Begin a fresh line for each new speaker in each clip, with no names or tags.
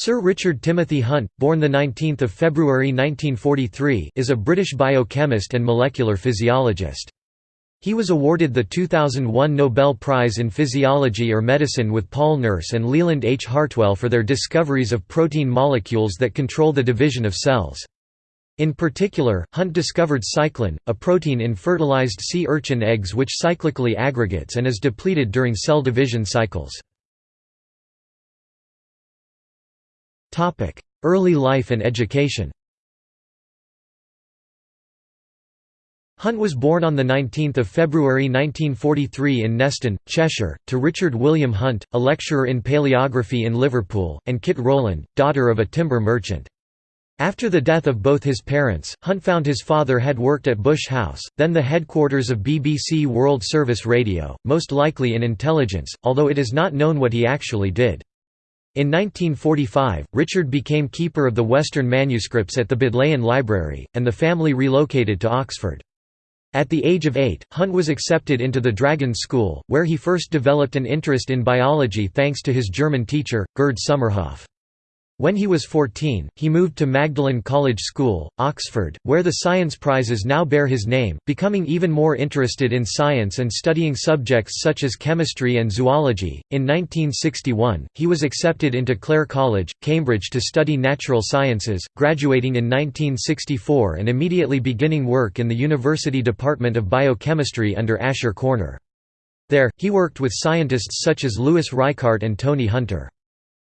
Sir Richard Timothy Hunt, born 19 February 1943, is a British biochemist and molecular physiologist. He was awarded the 2001 Nobel Prize in Physiology or Medicine with Paul Nurse and Leland H. Hartwell for their discoveries of protein molecules that control the division of cells. In particular, Hunt discovered cyclin, a protein in fertilized sea urchin eggs which cyclically aggregates and is depleted during cell division cycles. Early life and education Hunt was born on 19 February 1943 in Neston, Cheshire, to Richard William Hunt, a lecturer in paleography in Liverpool, and Kit Rowland, daughter of a timber merchant. After the death of both his parents, Hunt found his father had worked at Bush House, then the headquarters of BBC World Service Radio, most likely in intelligence, although it is not known what he actually did. In 1945, Richard became keeper of the Western manuscripts at the Bodleian Library, and the family relocated to Oxford. At the age of eight, Hunt was accepted into the Dragon School, where he first developed an interest in biology thanks to his German teacher, Gerd Sommerhoff. When he was 14, he moved to Magdalen College School, Oxford, where the science prizes now bear his name, becoming even more interested in science and studying subjects such as chemistry and zoology. In 1961, he was accepted into Clare College, Cambridge to study natural sciences, graduating in 1964 and immediately beginning work in the University Department of Biochemistry under Asher Korner. There, he worked with scientists such as Louis Reichardt and Tony Hunter.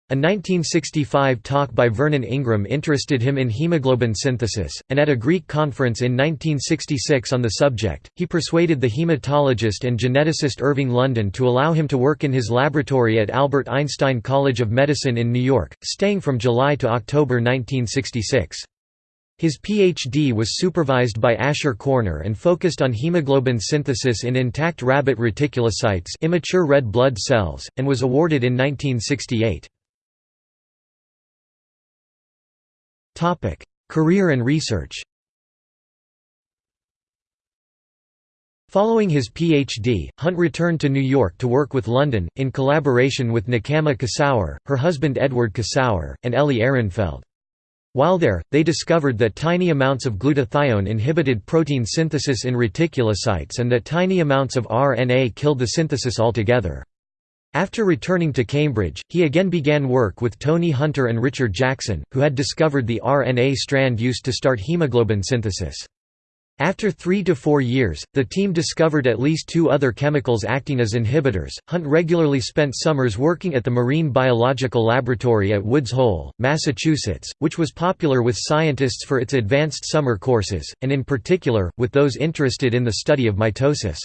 A 1965 talk by Vernon Ingram interested him in hemoglobin synthesis, and at a Greek conference in 1966 on the subject, he persuaded the hematologist and geneticist Irving London to allow him to work in his laboratory at Albert Einstein College of Medicine in New York, staying from July to October 1966. His PhD was supervised by Asher Korner and focused on hemoglobin synthesis in intact rabbit reticulocytes immature red blood cells, and was awarded in 1968. Topic: Career and research. Following his PhD, Hunt returned to New York to work with London, in collaboration with Nechama Kosower, her husband Edward Kosower, and Ellie Ehrenfeld. While there, they discovered that tiny amounts of glutathione inhibited protein synthesis in reticulocytes and that tiny amounts of RNA killed the synthesis altogether. After returning to Cambridge, he again began work with Tony Hunter and Richard Jackson, who had discovered the RNA strand used to start hemoglobin synthesis. After three to four years, the team discovered at least two other chemicals acting as inhibitors. Hunt regularly spent summers working at the Marine Biological Laboratory at Woods Hole, Massachusetts, which was popular with scientists for its advanced summer courses, and in particular, with those interested in the study of mitosis.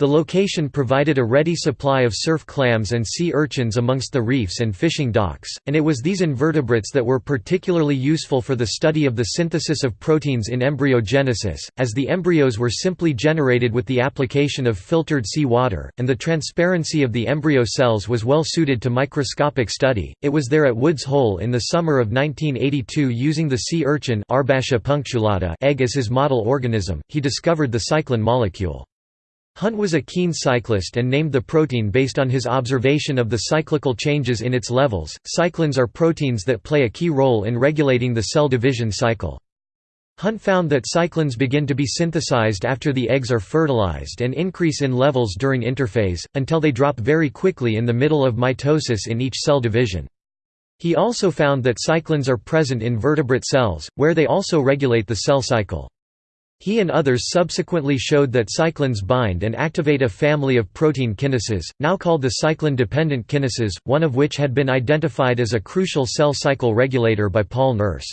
The location provided a ready supply of surf clams and sea urchins amongst the reefs and fishing docks, and it was these invertebrates that were particularly useful for the study of the synthesis of proteins in embryogenesis, as the embryos were simply generated with the application of filtered sea water, and the transparency of the embryo cells was well suited to microscopic study. It was there at Woods Hole in the summer of 1982 using the sea urchin egg as his model organism, he discovered the cyclin molecule. Hunt was a keen cyclist and named the protein based on his observation of the cyclical changes in its levels. Cyclins are proteins that play a key role in regulating the cell division cycle. Hunt found that cyclins begin to be synthesized after the eggs are fertilized and increase in levels during interphase, until they drop very quickly in the middle of mitosis in each cell division. He also found that cyclins are present in vertebrate cells, where they also regulate the cell cycle. He and others subsequently showed that cyclins bind and activate a family of protein kinases, now called the cyclin-dependent kinases, one of which had been identified as a crucial cell cycle regulator by Paul Nurse.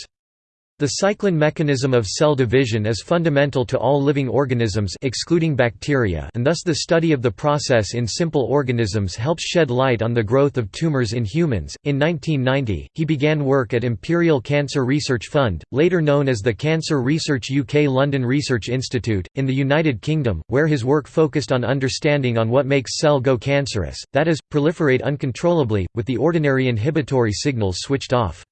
The cyclin mechanism of cell division is fundamental to all living organisms excluding bacteria and thus the study of the process in simple organisms helps shed light on the growth of tumors in humans. In 1990, he began work at Imperial Cancer Research Fund, later known as the Cancer Research UK London Research Institute, in the United Kingdom, where his work focused on understanding on what makes cell go cancerous, that is, proliferate uncontrollably, with the ordinary inhibitory signals switched off.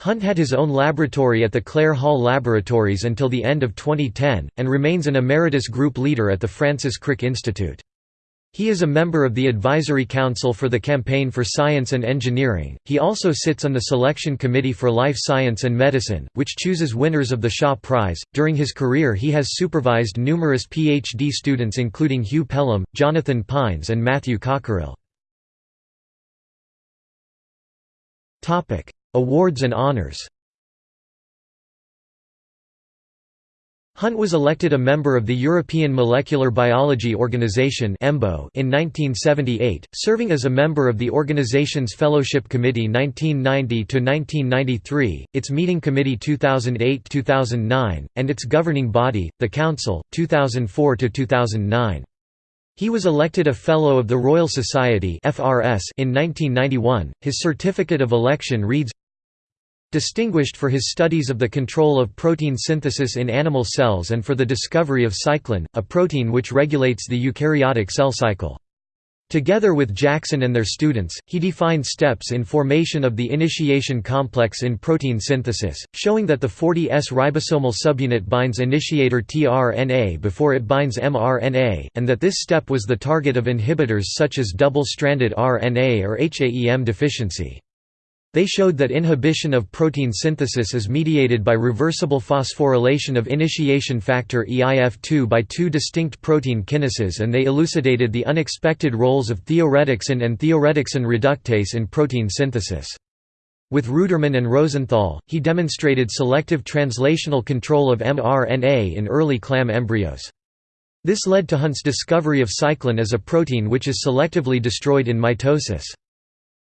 Hunt had his own laboratory at the Clare Hall Laboratories until the end of 2010, and remains an emeritus group leader at the Francis Crick Institute. He is a member of the Advisory Council for the Campaign for Science and Engineering. He also sits on the Selection Committee for Life Science and Medicine, which chooses winners of the Shaw Prize. During his career, he has supervised numerous PhD students, including Hugh Pelham, Jonathan Pines, and Matthew Cockerill. Topic: Awards and honors. Hunt was elected a member of the European Molecular Biology Organization in 1978, serving as a member of the organization's Fellowship Committee 1990–1993, its Meeting Committee 2008–2009, and its governing body, the Council, 2004–2009. He was elected a Fellow of the Royal Society in 1991. His certificate of election reads Distinguished for his studies of the control of protein synthesis in animal cells and for the discovery of cyclin, a protein which regulates the eukaryotic cell cycle. Together with Jackson and their students, he defined steps in formation of the initiation complex in protein synthesis, showing that the 40S ribosomal subunit binds initiator tRNA before it binds mRNA, and that this step was the target of inhibitors such as double-stranded RNA or HAEM deficiency. They showed that inhibition of protein synthesis is mediated by reversible phosphorylation of initiation factor EIF2 by two distinct protein kinases and they elucidated the unexpected roles of thioredoxin and thioredoxin reductase in protein synthesis. With Ruderman and Rosenthal, he demonstrated selective translational control of mRNA in early clam embryos. This led to Hunt's discovery of cyclin as a protein which is selectively destroyed in mitosis.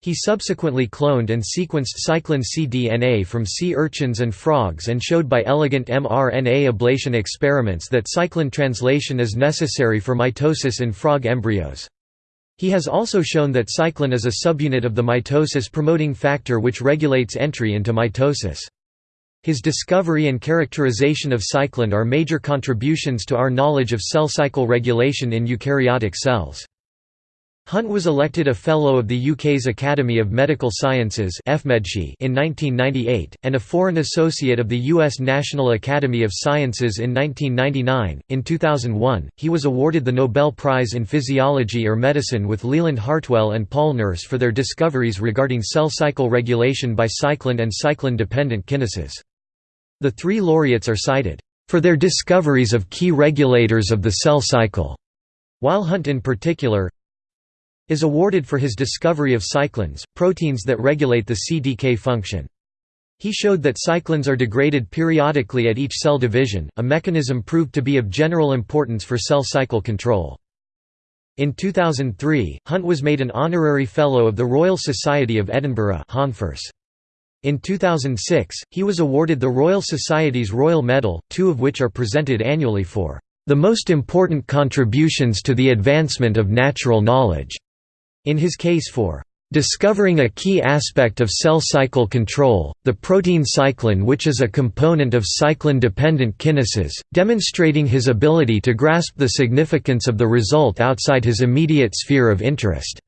He subsequently cloned and sequenced cyclin cDNA from sea urchins and frogs and showed by elegant mRNA ablation experiments that cyclin translation is necessary for mitosis in frog embryos. He has also shown that cyclin is a subunit of the mitosis-promoting factor which regulates entry into mitosis. His discovery and characterization of cyclin are major contributions to our knowledge of cell cycle regulation in eukaryotic cells. Hunt was elected a Fellow of the UK's Academy of Medical Sciences in 1998, and a Foreign Associate of the US National Academy of Sciences in 1999. In 2001, he was awarded the Nobel Prize in Physiology or Medicine with Leland Hartwell and Paul Nurse for their discoveries regarding cell cycle regulation by cyclin and cyclin-dependent kinases. The three laureates are cited, "...for their discoveries of key regulators of the cell cycle." While Hunt in particular, is awarded for his discovery of cyclins, proteins that regulate the CDK function. He showed that cyclins are degraded periodically at each cell division, a mechanism proved to be of general importance for cell cycle control. In 2003, Hunt was made an honorary Fellow of the Royal Society of Edinburgh In 2006, he was awarded the Royal Society's Royal Medal, two of which are presented annually for "...the most important contributions to the advancement of natural knowledge." In his case for discovering a key aspect of cell cycle control, the protein cyclin which is a component of cyclin-dependent kinases, demonstrating his ability to grasp the significance of the result outside his immediate sphere of interest.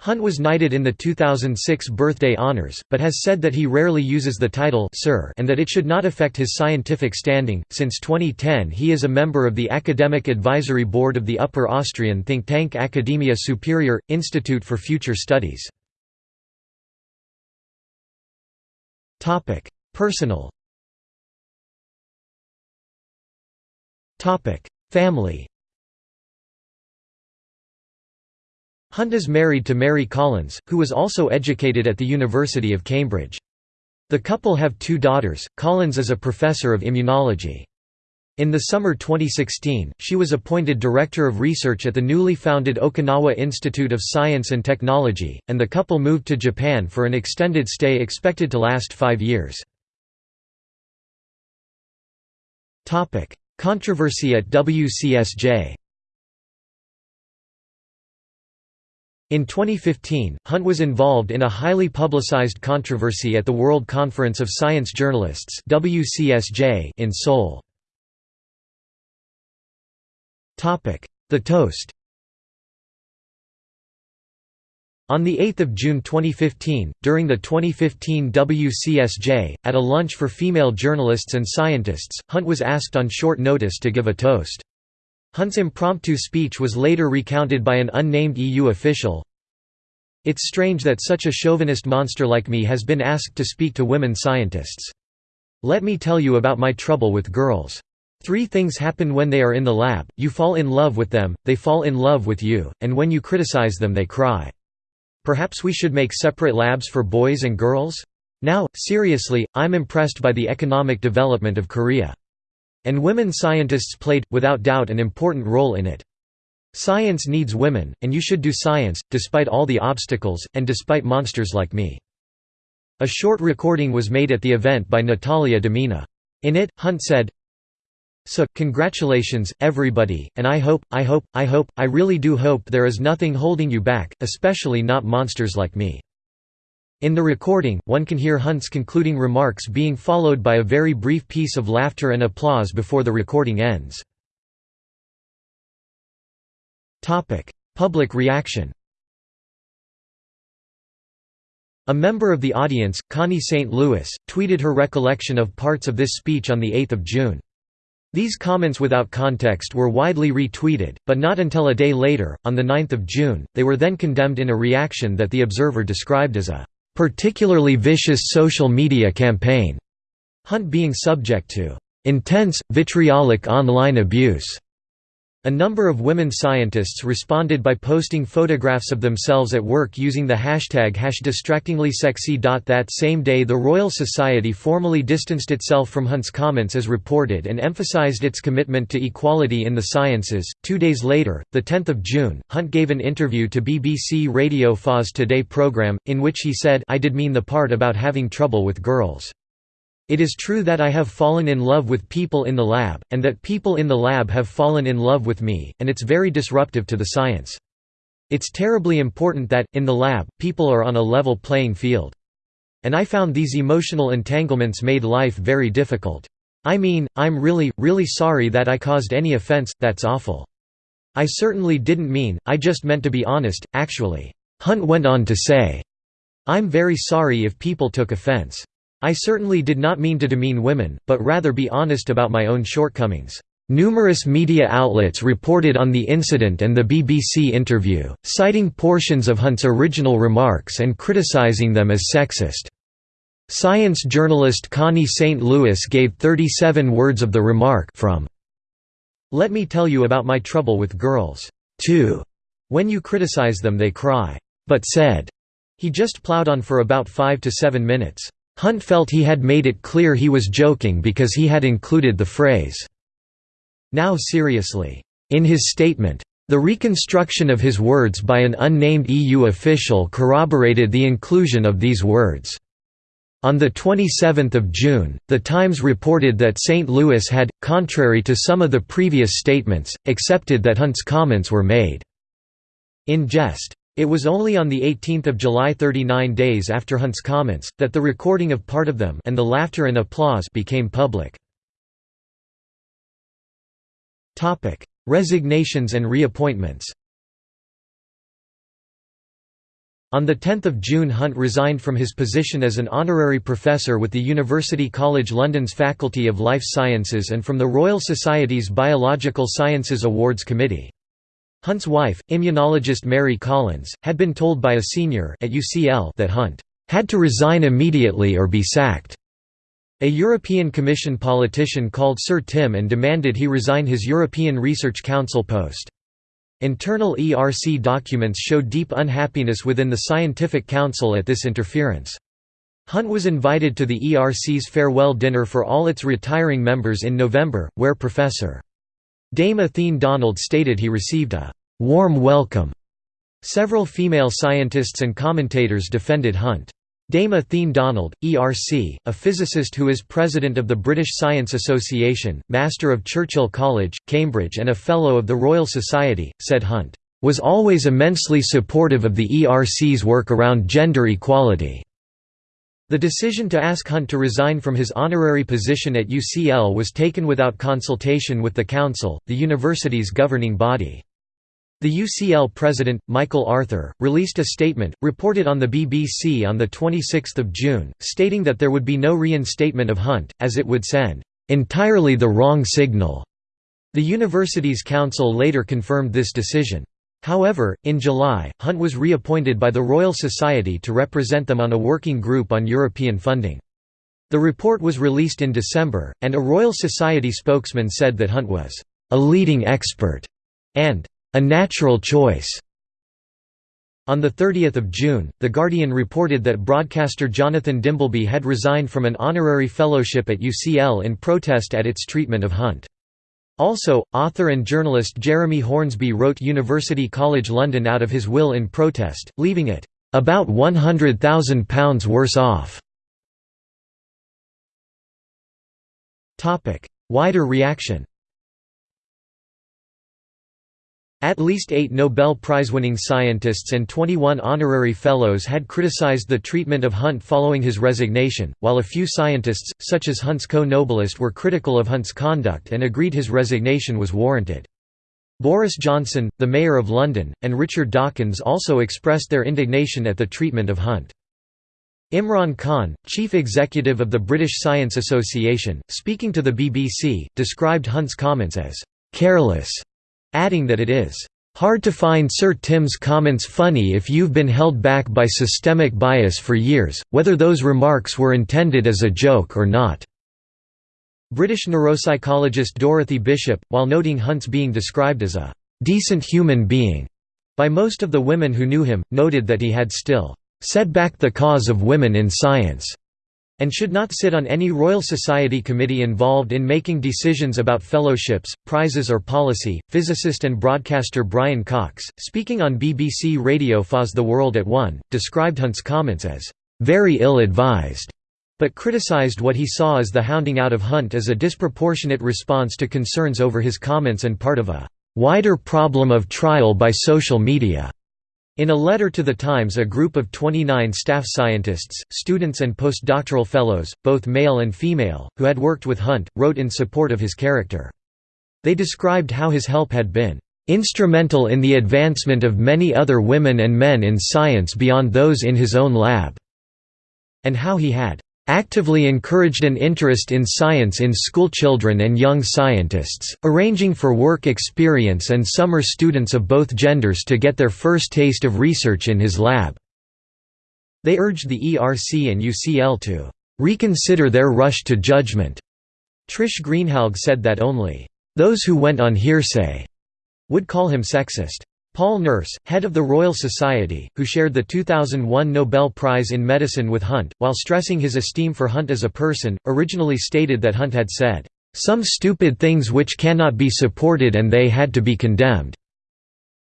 Hunt was knighted in the 2006 birthday honors, but has said that he rarely uses the title Sir and that it should not affect his scientific standing. Since 2010, he is a member of the Academic Advisory Board of the Upper Austrian think tank Academia Superior Institute for Future Studies. Topic: Personal. Topic: Family. Hunt is married to Mary Collins, who was also educated at the University of Cambridge. The couple have two daughters. Collins is a professor of immunology. In the summer 2016, she was appointed Director of Research at the newly founded Okinawa Institute of Science and Technology, and the couple moved to Japan for an extended stay expected to last five years. Controversy at WCSJ In 2015, Hunt was involved in a highly publicized controversy at the World Conference of Science Journalists in Seoul. The toast On 8 June 2015, during the 2015 WCSJ, at a lunch for female journalists and scientists, Hunt was asked on short notice to give a toast. Hunt's impromptu speech was later recounted by an unnamed EU official. It's strange that such a chauvinist monster like me has been asked to speak to women scientists. Let me tell you about my trouble with girls. Three things happen when they are in the lab, you fall in love with them, they fall in love with you, and when you criticize them they cry. Perhaps we should make separate labs for boys and girls? Now, seriously, I'm impressed by the economic development of Korea. And women scientists played, without doubt an important role in it. Science needs women, and you should do science, despite all the obstacles, and despite monsters like me." A short recording was made at the event by Natalia Demina. In it, Hunt said, so, congratulations, everybody, and I hope, I hope, I hope, I really do hope there is nothing holding you back, especially not monsters like me." In the recording, one can hear Hunt's concluding remarks being followed by a very brief piece of laughter and applause before the recording ends. Public reaction A member of the audience, Connie St. Louis, tweeted her recollection of parts of this speech on 8 June. These comments without context were widely retweeted, but not until a day later, on 9 June, they were then condemned in a reaction that the Observer described as a "...particularly vicious social media campaign", Hunt being subject to "...intense, vitriolic online abuse." A number of women scientists responded by posting photographs of themselves at work using the hashtag #distractinglysexy. That same day the Royal Society formally distanced itself from Hunt's comments as reported and emphasized its commitment to equality in the sciences. Two days later, 10 June, Hunt gave an interview to BBC Radio 4's Today programme, in which he said I did mean the part about having trouble with girls. It is true that I have fallen in love with people in the lab, and that people in the lab have fallen in love with me, and it's very disruptive to the science. It's terribly important that, in the lab, people are on a level playing field. And I found these emotional entanglements made life very difficult. I mean, I'm really, really sorry that I caused any offense, that's awful. I certainly didn't mean, I just meant to be honest, actually. Hunt went on to say, I'm very sorry if people took offense. I certainly did not mean to demean women, but rather be honest about my own shortcomings. Numerous media outlets reported on the incident and the BBC interview, citing portions of Hunt's original remarks and criticising them as sexist. Science journalist Connie St. Louis gave 37 words of the remark from Let me tell you about my trouble with girls. 2. When you criticize them they cry. But said. He just plowed on for about 5 to 7 minutes. Hunt felt he had made it clear he was joking because he had included the phrase, "'Now seriously' in his statement. The reconstruction of his words by an unnamed EU official corroborated the inclusion of these words. On 27 June, The Times reported that St. Louis had, contrary to some of the previous statements, accepted that Hunt's comments were made in jest. It was only on 18 July 39 days after Hunt's comments, that the recording of part of them and the laughter and applause became public. Resignations and reappointments On 10 June Hunt resigned from his position as an honorary professor with the University College London's Faculty of Life Sciences and from the Royal Society's Biological Sciences Awards Committee. Hunt's wife, immunologist Mary Collins, had been told by a senior at UCL that Hunt had to resign immediately or be sacked. A European Commission politician called Sir Tim and demanded he resign his European Research Council post. Internal ERC documents showed deep unhappiness within the Scientific Council at this interference. Hunt was invited to the ERC's farewell dinner for all its retiring members in November, where Professor. Dame Athene Donald stated he received a «warm welcome». Several female scientists and commentators defended Hunt. Dame Athene Donald, ERC, a physicist who is president of the British Science Association, Master of Churchill College, Cambridge and a Fellow of the Royal Society, said Hunt, "...was always immensely supportive of the ERC's work around gender equality." The decision to ask Hunt to resign from his honorary position at UCL was taken without consultation with the Council, the university's governing body. The UCL president, Michael Arthur, released a statement, reported on the BBC on 26 June, stating that there would be no reinstatement of Hunt, as it would send, "...entirely the wrong signal." The university's council later confirmed this decision. However, in July, Hunt was reappointed by the Royal Society to represent them on a working group on European funding. The report was released in December, and a Royal Society spokesman said that Hunt was a leading expert and a natural choice. On 30 June, The Guardian reported that broadcaster Jonathan Dimbleby had resigned from an honorary fellowship at UCL in protest at its treatment of Hunt. Also, author and journalist Jeremy Hornsby wrote University College London out of his will in protest, leaving it, "...about £100,000 worse off." Wider reaction At least eight Nobel Prize-winning scientists and 21 honorary fellows had criticized the treatment of Hunt following his resignation, while a few scientists, such as Hunt's co-Nobelist were critical of Hunt's conduct and agreed his resignation was warranted. Boris Johnson, the Mayor of London, and Richard Dawkins also expressed their indignation at the treatment of Hunt. Imran Khan, chief executive of the British Science Association, speaking to the BBC, described Hunt's comments as «careless», adding that it is «hard to find Sir Tim's comments funny if you've been held back by systemic bias for years, whether those remarks were intended as a joke or not». British neuropsychologist Dorothy Bishop, while noting Hunt's being described as a «decent human being» by most of the women who knew him, noted that he had still set back the cause of women in science, and should not sit on any Royal Society committee involved in making decisions about fellowships, prizes or policy. Physicist and broadcaster Brian Cox, speaking on BBC Radio 4's The World at One, described Hunt's comments as very ill-advised, but criticised what he saw as the hounding out of Hunt as a disproportionate response to concerns over his comments and part of a wider problem of trial by social media. In a letter to The Times a group of 29 staff scientists, students and postdoctoral fellows, both male and female, who had worked with Hunt, wrote in support of his character. They described how his help had been "...instrumental in the advancement of many other women and men in science beyond those in his own lab," and how he had actively encouraged an interest in science in schoolchildren and young scientists, arranging for work experience and summer students of both genders to get their first taste of research in his lab. They urged the ERC and UCL to reconsider their rush to judgment. Trish Greenhalgh said that only those who went on hearsay would call him sexist. Paul Nurse, head of the Royal Society, who shared the 2001 Nobel Prize in Medicine with Hunt, while stressing his esteem for Hunt as a person, originally stated that Hunt had said, "...some stupid things which cannot be supported and they had to be condemned."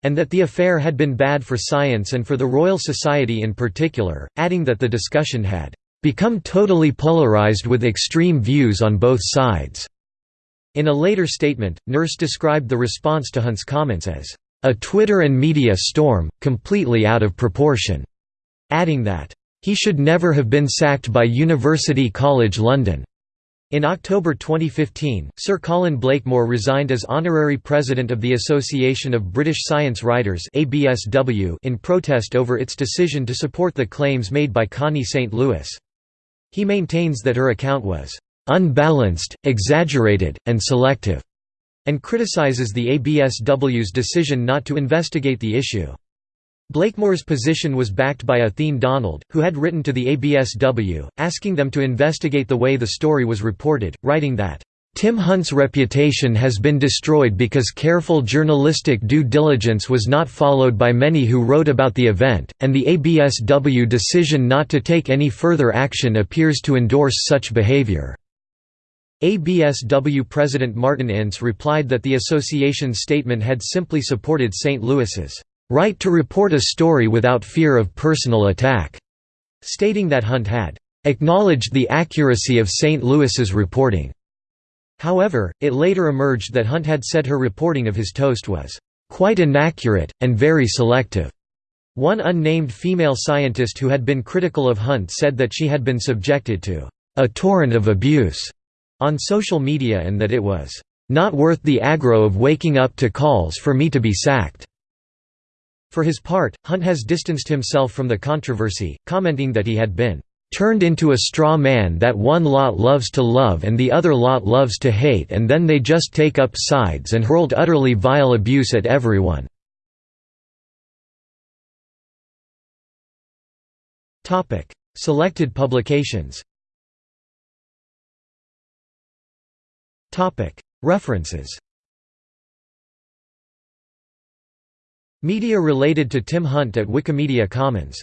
and that the affair had been bad for science and for the Royal Society in particular, adding that the discussion had become totally polarized with extreme views on both sides. In a later statement, Nurse described the response to Hunt's comments as a Twitter and media storm, completely out of proportion, adding that, he should never have been sacked by University College London. In October 2015, Sir Colin Blakemore resigned as honorary president of the Association of British Science Writers (ABSW) in protest over its decision to support the claims made by Connie St. Louis. He maintains that her account was "...unbalanced, exaggerated, and selective." And criticizes the ABSW's decision not to investigate the issue. Blakemore's position was backed by Athene Donald, who had written to the ABSW, asking them to investigate the way the story was reported, writing that, Tim Hunt's reputation has been destroyed because careful journalistic due diligence was not followed by many who wrote about the event, and the ABSW decision not to take any further action appears to endorse such behavior. ABSW President Martin Ince replied that the association's statement had simply supported St. Louis's right to report a story without fear of personal attack, stating that Hunt had acknowledged the accuracy of St. Louis's reporting. However, it later emerged that Hunt had said her reporting of his toast was quite inaccurate, and very selective. One unnamed female scientist who had been critical of Hunt said that she had been subjected to a torrent of abuse on social media and that it was not worth the aggro of waking up to calls for me to be sacked. For his part, Hunt has distanced himself from the controversy, commenting that he had been turned into a straw man that one lot loves to love and the other lot loves to hate and then they just take up sides and hurled utterly vile abuse at everyone." Selected publications References. Media related to Tim Hunt at Wikimedia Commons